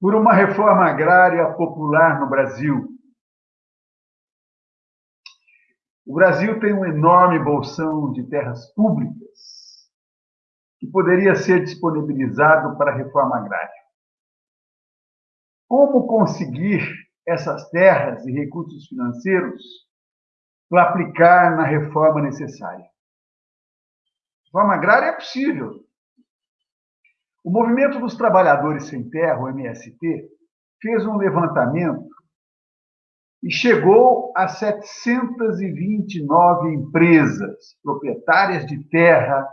por uma reforma agrária popular no Brasil. O Brasil tem um enorme bolsão de terras públicas que poderia ser disponibilizado para a reforma agrária. Como conseguir essas terras e recursos financeiros para aplicar na reforma necessária? Reforma agrária é possível, o Movimento dos Trabalhadores Sem Terra, o MST, fez um levantamento e chegou a 729 empresas proprietárias de terra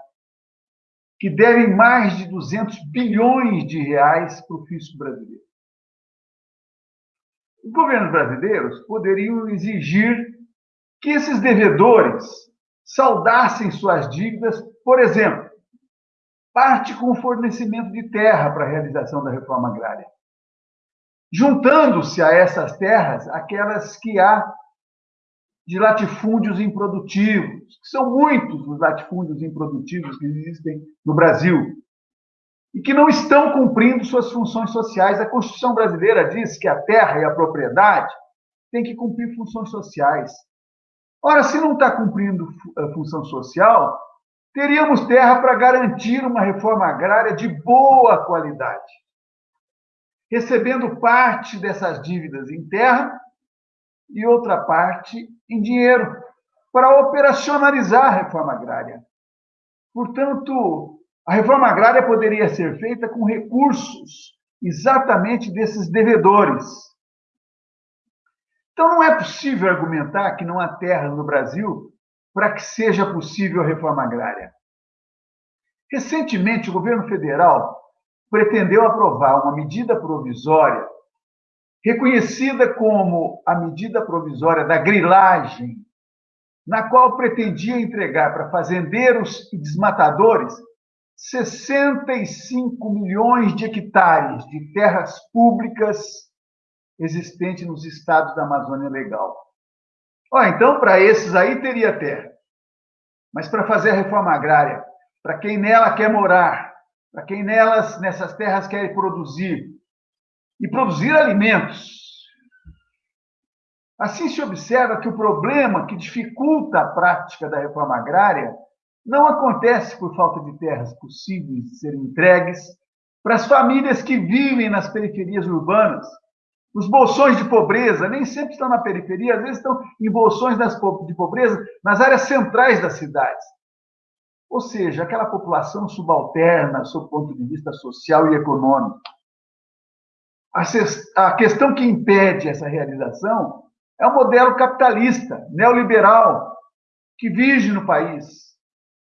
que devem mais de 200 bilhões de reais para o fisco brasileiro. Os governos brasileiros poderiam exigir que esses devedores saudassem suas dívidas, por exemplo, parte com o fornecimento de terra para a realização da reforma agrária. Juntando-se a essas terras aquelas que há de latifúndios improdutivos, que são muitos os latifúndios improdutivos que existem no Brasil, e que não estão cumprindo suas funções sociais. A Constituição brasileira diz que a terra e a propriedade têm que cumprir funções sociais. Ora, se não está cumprindo a função social, teríamos terra para garantir uma reforma agrária de boa qualidade, recebendo parte dessas dívidas em terra e outra parte em dinheiro, para operacionalizar a reforma agrária. Portanto, a reforma agrária poderia ser feita com recursos exatamente desses devedores. Então, não é possível argumentar que não há terra no Brasil para que seja possível a reforma agrária. Recentemente, o governo federal pretendeu aprovar uma medida provisória reconhecida como a medida provisória da grilagem, na qual pretendia entregar para fazendeiros e desmatadores 65 milhões de hectares de terras públicas existentes nos estados da Amazônia Legal. Então, para esses aí teria terra. Mas para fazer a reforma agrária, para quem nela quer morar, para quem nelas, nessas terras quer produzir, e produzir alimentos. Assim se observa que o problema que dificulta a prática da reforma agrária não acontece por falta de terras possíveis de serem entregues para as famílias que vivem nas periferias urbanas, os bolsões de pobreza nem sempre estão na periferia, às vezes estão em bolsões de pobreza nas áreas centrais das cidades. Ou seja, aquela população subalterna, sob o ponto de vista social e econômico. A questão que impede essa realização é o modelo capitalista, neoliberal, que vige no país.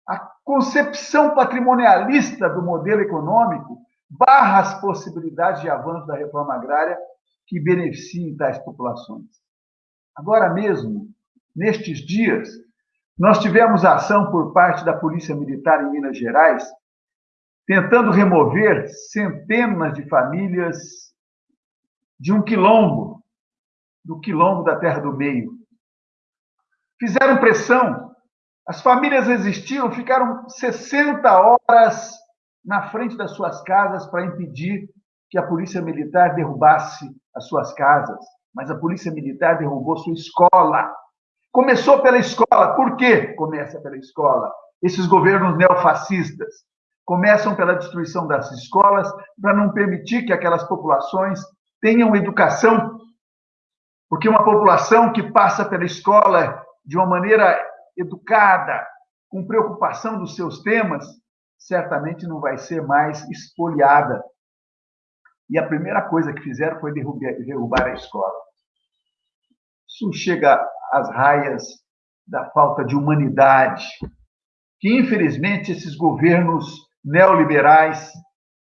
A concepção patrimonialista do modelo econômico barra as possibilidades de avanço da reforma agrária que beneficiem tais populações. Agora mesmo, nestes dias, nós tivemos ação por parte da Polícia Militar em Minas Gerais, tentando remover centenas de famílias de um quilombo, do quilombo da Terra do Meio. Fizeram pressão, as famílias resistiram, ficaram 60 horas na frente das suas casas para impedir que a polícia militar derrubasse as suas casas, mas a polícia militar derrubou sua escola. Começou pela escola. Por quê? Começa pela escola. Esses governos neofascistas começam pela destruição das escolas para não permitir que aquelas populações tenham educação. Porque uma população que passa pela escola de uma maneira educada, com preocupação dos seus temas, certamente não vai ser mais espoliada e a primeira coisa que fizeram foi derrubar, derrubar a escola. Isso chega às raias da falta de humanidade, que infelizmente esses governos neoliberais,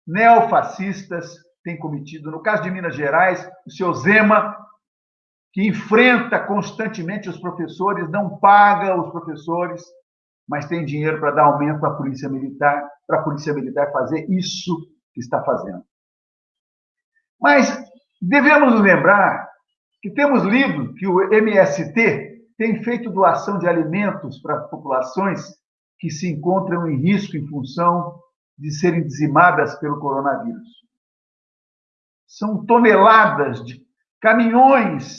neofascistas têm cometido. No caso de Minas Gerais, o seu Zema, que enfrenta constantemente os professores, não paga os professores, mas tem dinheiro para dar aumento à polícia militar, para a polícia militar fazer isso que está fazendo. Mas devemos lembrar que temos lido que o MST tem feito doação de alimentos para populações que se encontram em risco em função de serem dizimadas pelo coronavírus. São toneladas de caminhões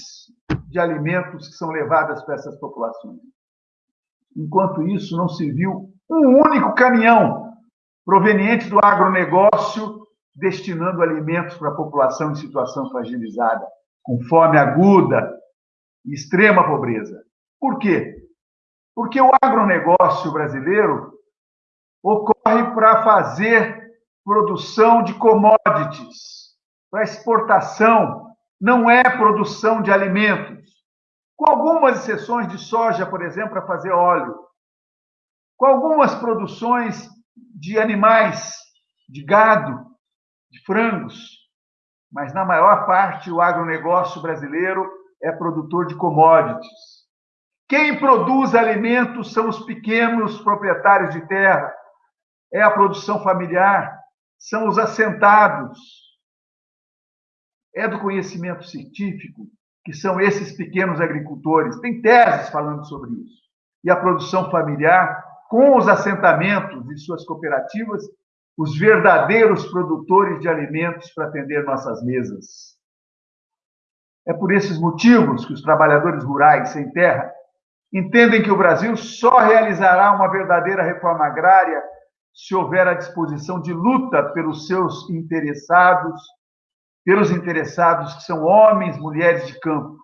de alimentos que são levadas para essas populações. Enquanto isso, não se viu um único caminhão proveniente do agronegócio destinando alimentos para a população em situação fragilizada, com fome aguda e extrema pobreza. Por quê? Porque o agronegócio brasileiro ocorre para fazer produção de commodities, para exportação, não é produção de alimentos. Com algumas exceções de soja, por exemplo, para fazer óleo. Com algumas produções de animais, de gado, de frangos. Mas, na maior parte, o agronegócio brasileiro é produtor de commodities. Quem produz alimentos são os pequenos proprietários de terra, é a produção familiar, são os assentados, é do conhecimento científico, que são esses pequenos agricultores. Tem teses falando sobre isso. E a produção familiar, com os assentamentos e suas cooperativas, os verdadeiros produtores de alimentos para atender nossas mesas. É por esses motivos que os trabalhadores rurais sem terra entendem que o Brasil só realizará uma verdadeira reforma agrária se houver a disposição de luta pelos seus interessados pelos interessados que são homens, mulheres de campo.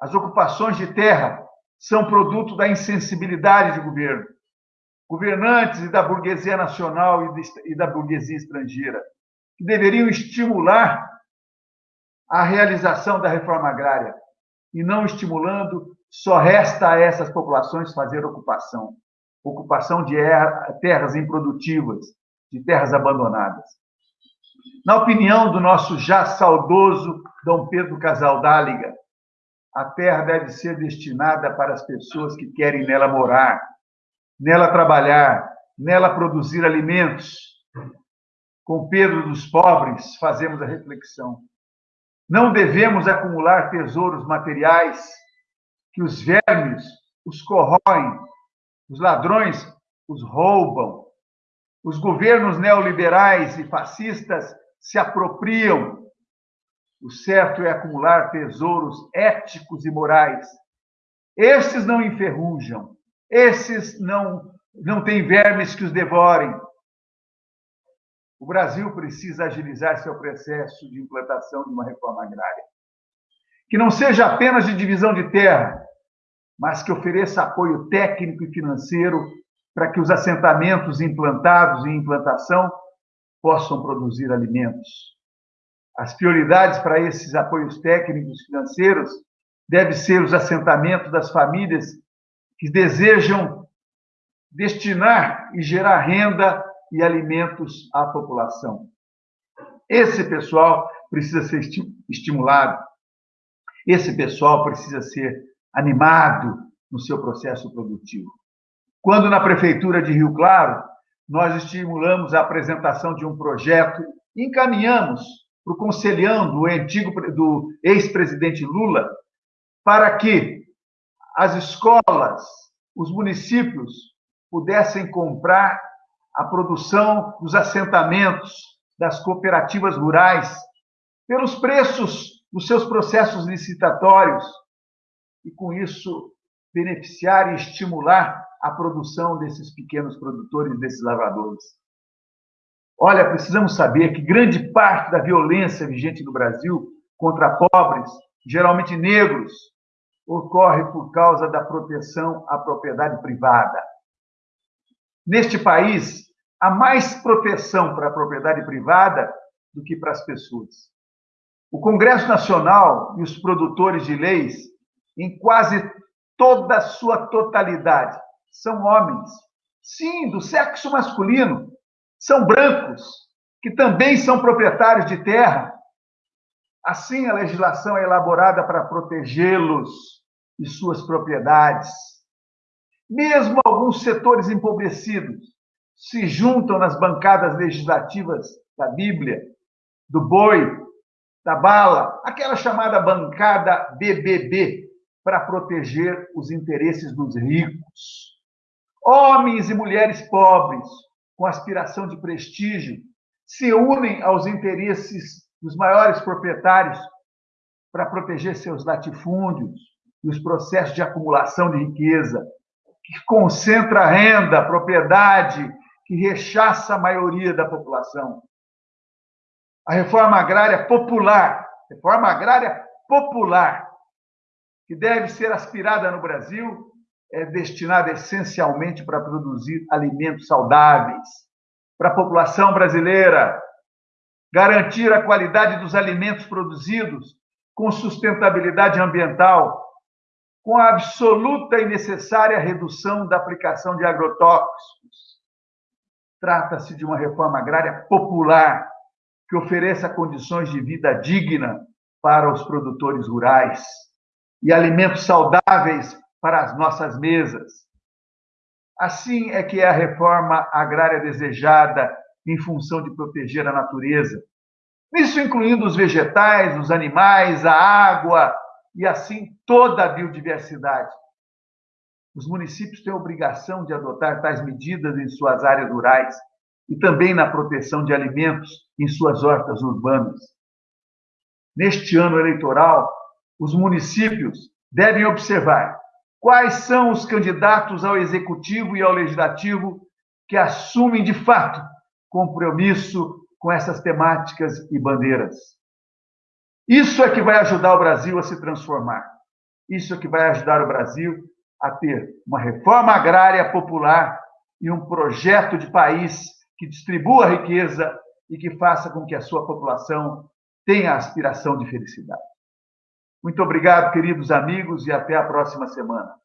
As ocupações de terra são produto da insensibilidade de governo, governantes da burguesia nacional e da burguesia estrangeira, que deveriam estimular a realização da reforma agrária. E não estimulando, só resta a essas populações fazer ocupação ocupação de terras improdutivas, de terras abandonadas. Na opinião do nosso já saudoso Dom Pedro Casaldáliga, a terra deve ser destinada para as pessoas que querem nela morar, nela trabalhar, nela produzir alimentos. Com Pedro dos Pobres, fazemos a reflexão. Não devemos acumular tesouros materiais que os vermes os corroem, os ladrões os roubam, os governos neoliberais e fascistas se apropriam. O certo é acumular tesouros éticos e morais. Esses não enferrujam, esses não, não têm vermes que os devorem. O Brasil precisa agilizar seu processo de implantação de uma reforma agrária. Que não seja apenas de divisão de terra, mas que ofereça apoio técnico e financeiro para que os assentamentos implantados em implantação possam produzir alimentos. As prioridades para esses apoios técnicos financeiros devem ser os assentamentos das famílias que desejam destinar e gerar renda e alimentos à população. Esse pessoal precisa ser estimulado. Esse pessoal precisa ser animado no seu processo produtivo. Quando na prefeitura de Rio Claro nós estimulamos a apresentação de um projeto, encaminhamos para o conselhão do antigo do ex-presidente Lula para que as escolas, os municípios pudessem comprar a produção dos assentamentos das cooperativas rurais pelos preços dos seus processos licitatórios e com isso beneficiar e estimular a produção desses pequenos produtores, desses lavradores. Olha, precisamos saber que grande parte da violência vigente no Brasil contra pobres, geralmente negros, ocorre por causa da proteção à propriedade privada. Neste país, há mais proteção para a propriedade privada do que para as pessoas. O Congresso Nacional e os produtores de leis, em quase toda a sua totalidade, são homens. Sim, do sexo masculino. São brancos, que também são proprietários de terra. Assim, a legislação é elaborada para protegê-los e suas propriedades. Mesmo alguns setores empobrecidos se juntam nas bancadas legislativas da Bíblia, do boi, da bala, aquela chamada bancada BBB, para proteger os interesses dos ricos. Homens e mulheres pobres, com aspiração de prestígio, se unem aos interesses dos maiores proprietários para proteger seus latifúndios e os processos de acumulação de riqueza, que concentra renda, propriedade, que rechaça a maioria da população. A reforma agrária popular, reforma agrária popular, que deve ser aspirada no Brasil, é destinada essencialmente para produzir alimentos saudáveis para a população brasileira, garantir a qualidade dos alimentos produzidos com sustentabilidade ambiental, com a absoluta e necessária redução da aplicação de agrotóxicos. Trata-se de uma reforma agrária popular que ofereça condições de vida digna para os produtores rurais e alimentos saudáveis para as nossas mesas. Assim é que é a reforma agrária desejada em função de proteger a natureza. Isso incluindo os vegetais, os animais, a água e assim toda a biodiversidade. Os municípios têm a obrigação de adotar tais medidas em suas áreas rurais e também na proteção de alimentos em suas hortas urbanas. Neste ano eleitoral, os municípios devem observar quais são os candidatos ao executivo e ao legislativo que assumem de fato compromisso com essas temáticas e bandeiras. Isso é que vai ajudar o Brasil a se transformar. Isso é que vai ajudar o Brasil a ter uma reforma agrária popular e um projeto de país que distribua a riqueza e que faça com que a sua população tenha aspiração de felicidade. Muito obrigado, queridos amigos, e até a próxima semana.